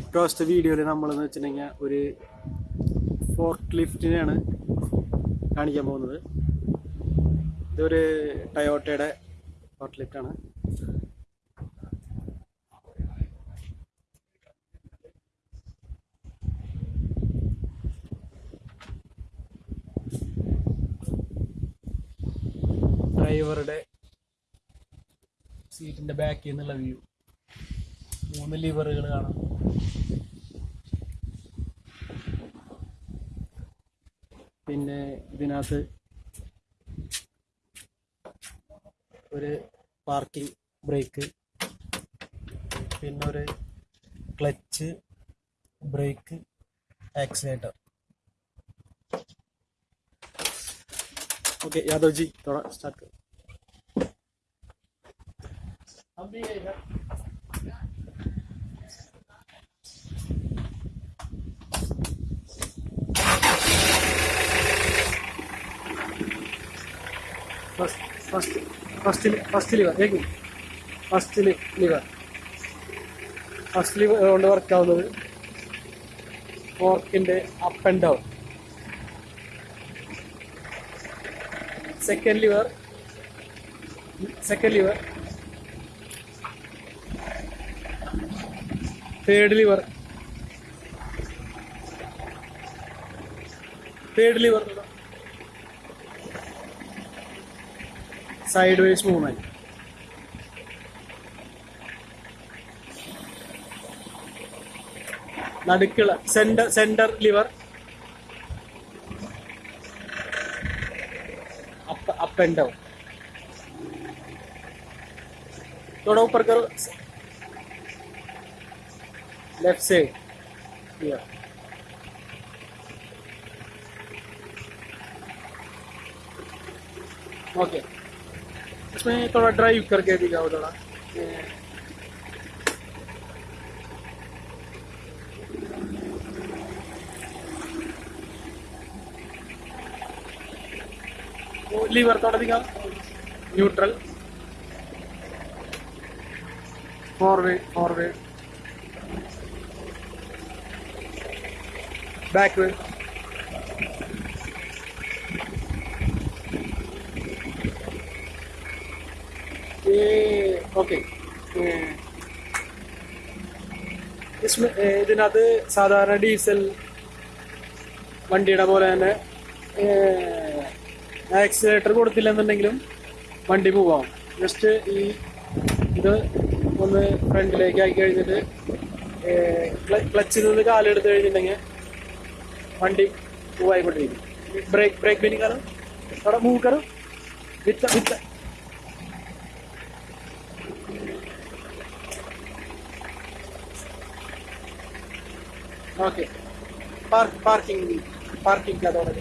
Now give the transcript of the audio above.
ഇപ്രാവശ്യത്തെ വീഡിയോയിൽ നമ്മളെന്ന് വെച്ചിട്ടുണ്ടെങ്കിൽ ഒരു ഫോർട്ട് ലിഫ്റ്റിനെയാണ് കാണിക്കാൻ പോകുന്നത്. ഇതൊരു ടയോട്ടയുടെ ഫോർട്ട് ലിഫ്റ്റാണ് ഡ്രൈവറുടെ സീറ്റിന്റെ ബാക്കിൽ നിന്നുള്ള വ്യൂ മൂന്ന് ലിവറുകൾ കാണാം. പിന്നെ ഇതിനകത്ത് ഒരു പാർക്കിംഗ് ബ്രേക്ക് പിന്നെ ഒരു clutch brake accelerator okay Yadav ji थोड़ा स्टार्ट करो हम first first first first lever first lever first lever കൊണ്ട് വർക്കാവുന്നത് ഫോർക്കിന്റെ up and down second lever second lever third lever third third lever sideways movement നടുക്കുള്ള centre centre lever up up and down थोड़ा ऊपर करो left side या okay इसमें थोड़ा drive करके दिखाओ थोड़ा। लीवर थोड़ा दिखा neutral forward forward backward okay. ഇതിനകത്ത് സാധാരണ ഡീസൽ വണ്ടിയുടെ പോലെ തന്നെ ആക്സിലേറ്റർ കൊടുത്തില്ലെന്നുണ്ടെങ്കിലും വണ്ടി പോവാം ജസ്റ്റ് ഈ ഇത് ഒന്ന് ഫ്രണ്ടിലേക്ക് ആക്കി കഴിഞ്ഞിട്ട് ക്ലച്ചിൽ നിന്ന് കാലെടുത്ത് കഴിഞ്ഞിട്ടുണ്ടെങ്കിൽ വണ്ടി മൂവായിക്കൊണ്ടിരിക്കും ബ്രേക്ക് ബ്രേക്ക് ബിനിക്കാറ് അവിടെ മൂവ് കറും വിത്ത വിത്ത. ओके पार्क पार्किंग पार्किंग का दौरा